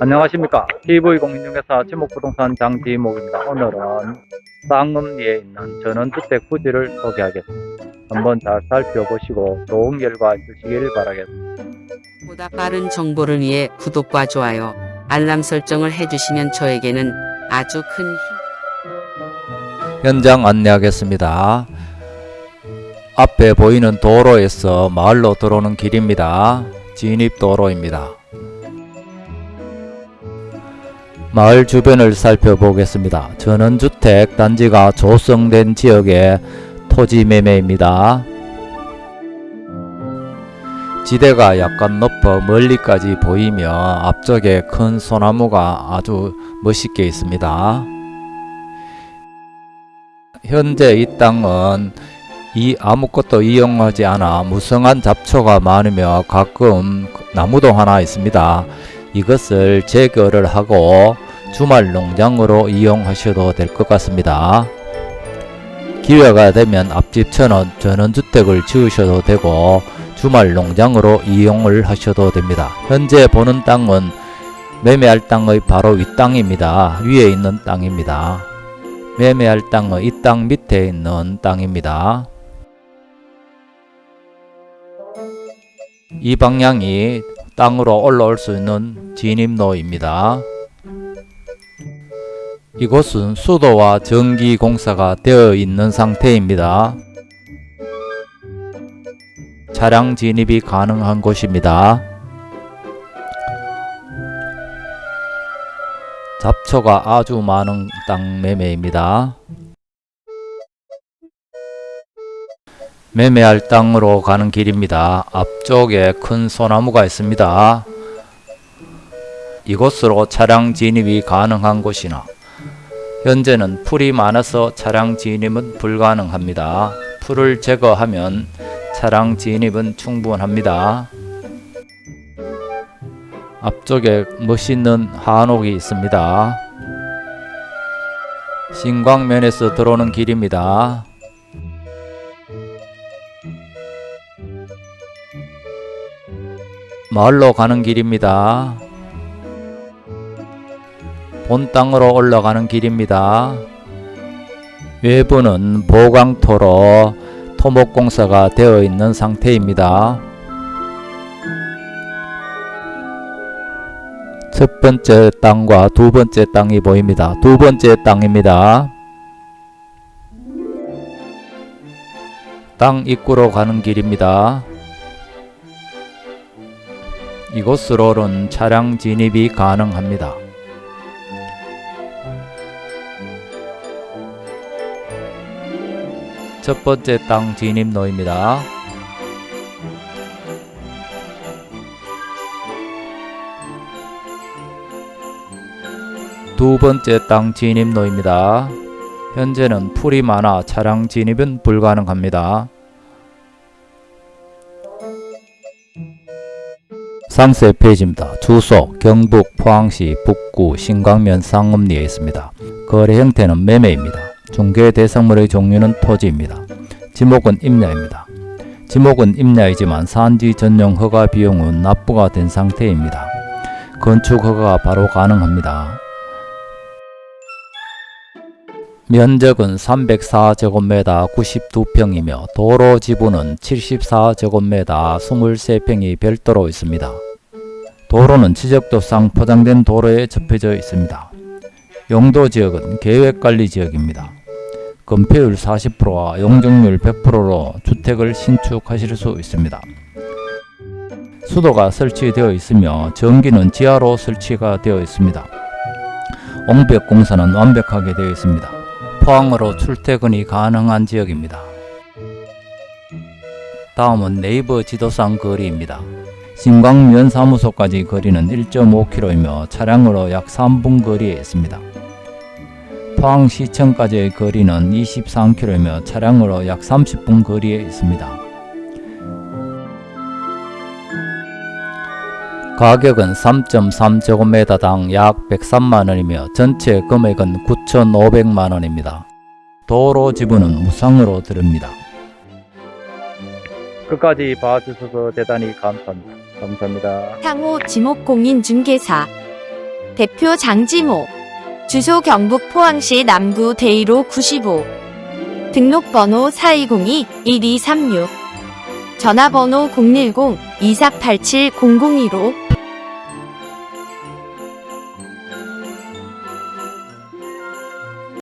안녕하십니까 TV공인중개사 지목부동산 장지목입니다 오늘은 쌍음리에 있는 전원주택 부지를 소개하겠습니다 한번 잘 살펴보시고 좋은 결과 있으시길 바라겠습니다 보다 빠른 정보를 위해 구독과 좋아요, 알람 설정을 해주시면 저에게는 아주 큰 힘. 현장 안내하겠습니다. 앞에 보이는 도로에서 마을로 들어오는 길입니다. 진입도로입니다. 마을 주변을 살펴보겠습니다. 전원주택 단지가 조성된 지역의 토지 매매입니다. 지대가 약간 높아 멀리까지 보이며 앞쪽에 큰 소나무가 아주 멋있게 있습니다. 현재 이 땅은 이 아무것도 이용하지 않아 무성한 잡초가 많으며 가끔 나무도 하나 있습니다. 이것을 제거를 하고 주말 농장으로 이용하셔도 될 것 같습니다. 기회가 되면 앞집처럼 전원주택을 지으셔도 되고 주말 농장으로 이용을 하셔도 됩니다. 현재 보는 땅은 매매할 땅의 바로 윗땅입니다. 위에 있는 땅입니다. 매매할 땅은 이땅 밑에 있는 땅입니다. 이 방향이 땅으로 올라올 수 있는 진입로입니다. 이곳은 수도와 전기 공사가 되어 있는 상태입니다. 차량 진입이 가능한 곳입니다. 잡초가 아주 많은 땅 매매입니다. 매매할 땅으로 가는 길입니다. 앞쪽에 큰 소나무가 있습니다. 이곳으로 차량 진입이 가능한 곳이나 현재는 풀이 많아서 차량 진입은 불가능합니다. 풀을 제거하면 차량 진입은 충분합니다. 앞쪽에 멋있는 한옥이 있습니다. 신광면에서 들어오는 길입니다. 마을로 가는 길입니다. 본 땅으로 올라가는 길입니다. 외부는 보강토로 토목공사가 되어 있는 상태입니다. 첫 번째 땅과 두 번째 땅이 보입니다. 두 번째 땅입니다. 땅 입구로 가는 길입니다. 이곳으로는 차량 진입이 가능합니다. 첫 번째 땅 진입로입니다. 두 번째 땅 진입로입니다. 현재는 풀이 많아 차량 진입은 불가능합니다. 상세 페이지입니다. 주소 경북 포항시 북구 신광면 상업리에 있습니다. 거래 형태는 매매입니다. 중개 대상물의 종류는 토지입니다. 지목은 임야입니다. 지목은 임야이지만 산지 전용 허가 비용은 납부가 된 상태입니다. 건축 허가가 바로 가능합니다. 면적은 304제곱미터 92평이며 도로 지분은 74제곱미터 23평이 별도로 있습니다. 도로는 지적도상 포장된 도로에 접혀져 있습니다. 용도 지역은 계획관리지역입니다. 건폐율 40%와 용적률 100%로 주택을 신축하실 수 있습니다. 수도가 설치되어 있으며 전기는 지하로 설치가 되어 있습니다. 옹벽 공사는 완벽하게 되어 있습니다. 포항으로 출퇴근이 가능한 지역입니다. 다음은 네이버 지도상 거리입니다. 신광면 사무소까지 거리는 1.5km이며 차량으로 약 3분 거리에 있습니다. 포항시청까지의 거리는 23km이며 차량으로 약 30분 거리에 있습니다. 가격은 3.3제곱미터당 약 103만원이며 전체 금액은 9,500만원입니다. 도로 지분은 무상으로 드립니다. 끝까지 봐주셔서 대단히 감사합니다. 감사합니다. 향후 지목공인중개사 대표 장지모. 주소 경북 포항시 남구 대이로 95. 등록번호 4202-1236. 전화번호 010-2487-002로